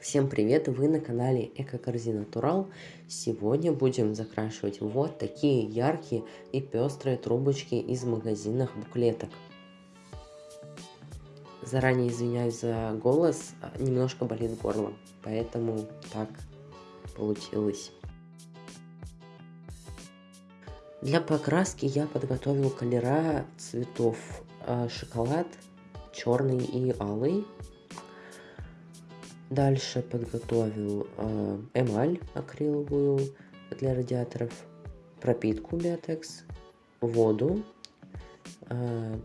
Всем привет! Вы на канале Эко-корзина Турал. Сегодня будем закрашивать вот такие яркие и пестрые трубочки из магазинных буклеток. Заранее извиняюсь за голос, немножко болит горло, поэтому так получилось. Для покраски я подготовил колера цветов а, шоколад, черный и алый. Дальше подготовил э, эмаль акриловую для радиаторов, пропитку биотекс, воду, э,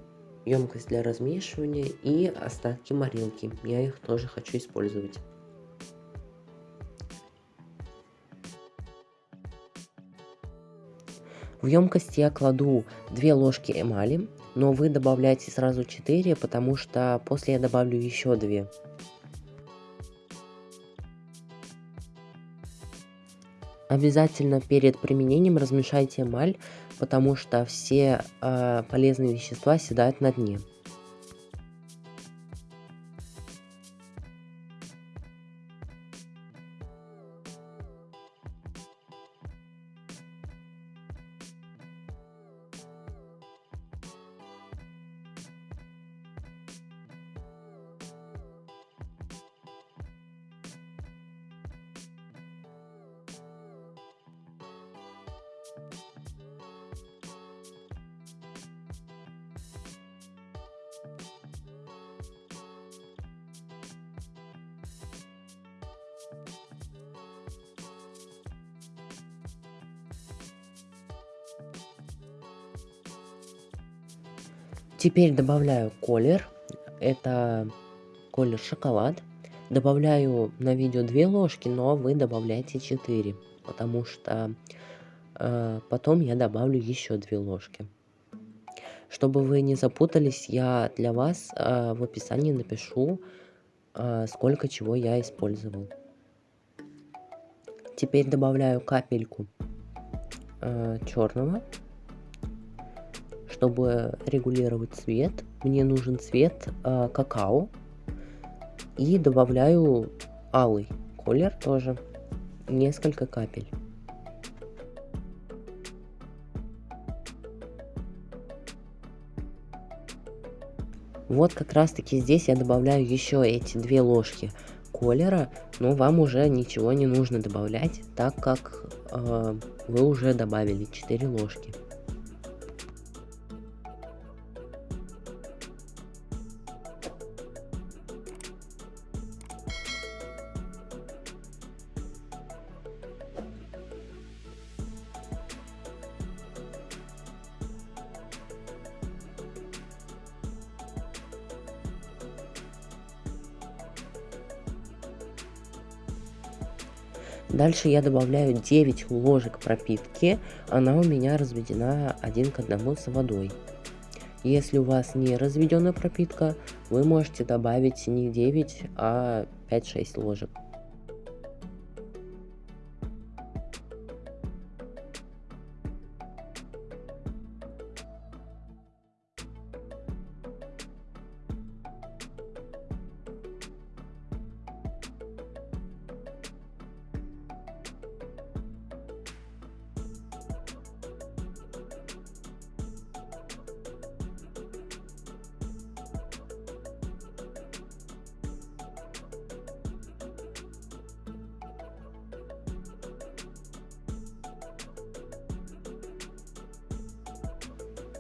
емкость для размешивания и остатки морилки. Я их тоже хочу использовать. В емкость я кладу 2 ложки эмали, но вы добавляйте сразу 4, потому что после я добавлю еще 2. Обязательно перед применением размешайте эмаль, потому что все э, полезные вещества седают на дне. Теперь добавляю колер. Это колер шоколад. Добавляю на видео 2 ложки, но вы добавляете 4, потому что э, потом я добавлю еще 2 ложки. Чтобы вы не запутались, я для вас э, в описании напишу, э, сколько чего я использовал. Теперь добавляю капельку э, черного чтобы регулировать цвет, мне нужен цвет э, какао. И добавляю алый колер тоже, несколько капель. Вот как раз таки здесь я добавляю еще эти две ложки колера, но вам уже ничего не нужно добавлять, так как э, вы уже добавили 4 ложки. Дальше я добавляю 9 ложек пропитки. Она у меня разведена один к одному с водой. Если у вас не разведенная пропитка, вы можете добавить не 9, а 5-6 ложек.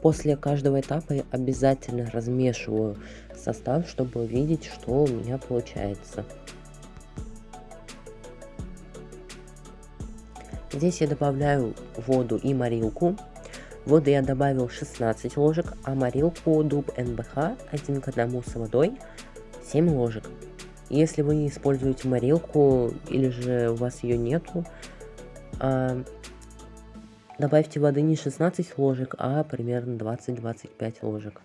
После каждого этапа я обязательно размешиваю состав, чтобы видеть, что у меня получается. Здесь я добавляю воду и морилку. Воду я добавил 16 ложек, а морилку дуб НБХ 1 к 1 с водой 7 ложек. Если вы используете морилку или же у вас ее нету, а, Добавьте воды не 16 ложек, а примерно 20-25 ложек.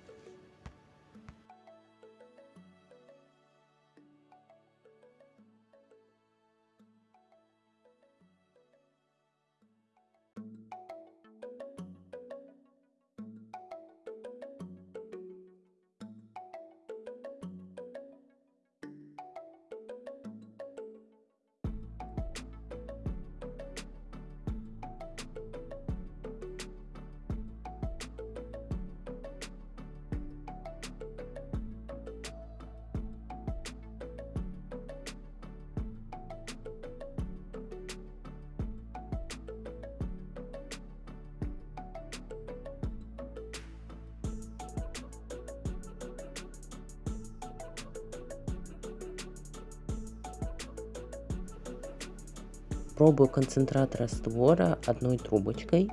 Пробую концентрат раствора одной трубочкой.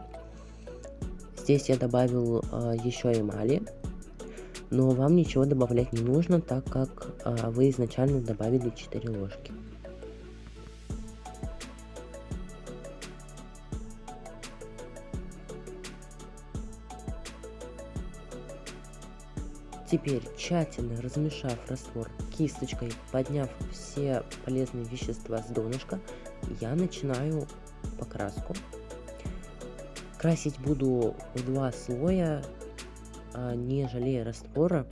Здесь я добавил э, еще эмали, но вам ничего добавлять не нужно, так как э, вы изначально добавили 4 ложки. Теперь, тщательно размешав раствор кисточкой, подняв все полезные вещества с донышка, я начинаю покраску. Красить буду в два слоя, а не жалея раствора,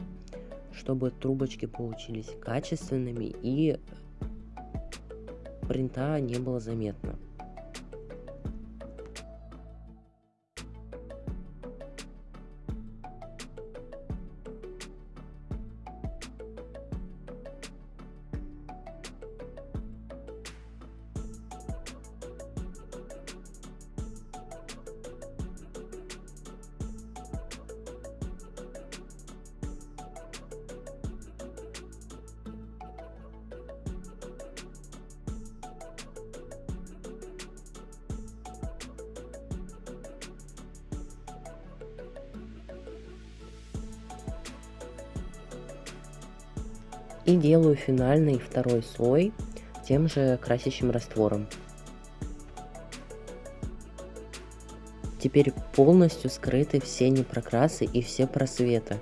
чтобы трубочки получились качественными и принта не было заметно. И делаю финальный второй слой тем же красящим раствором. Теперь полностью скрыты все непрокрасы и все просветы.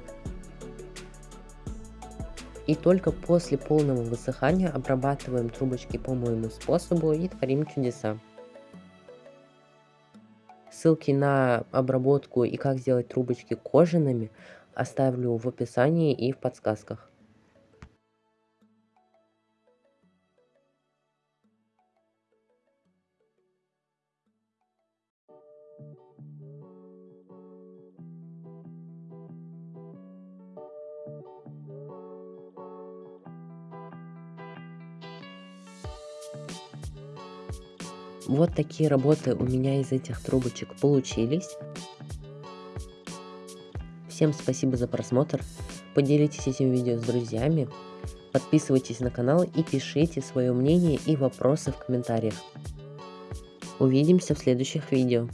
И только после полного высыхания обрабатываем трубочки по моему способу и творим чудеса. Ссылки на обработку и как сделать трубочки кожаными оставлю в описании и в подсказках. Вот такие работы у меня из этих трубочек получились. Всем спасибо за просмотр. Поделитесь этим видео с друзьями. Подписывайтесь на канал и пишите свое мнение и вопросы в комментариях. Увидимся в следующих видео.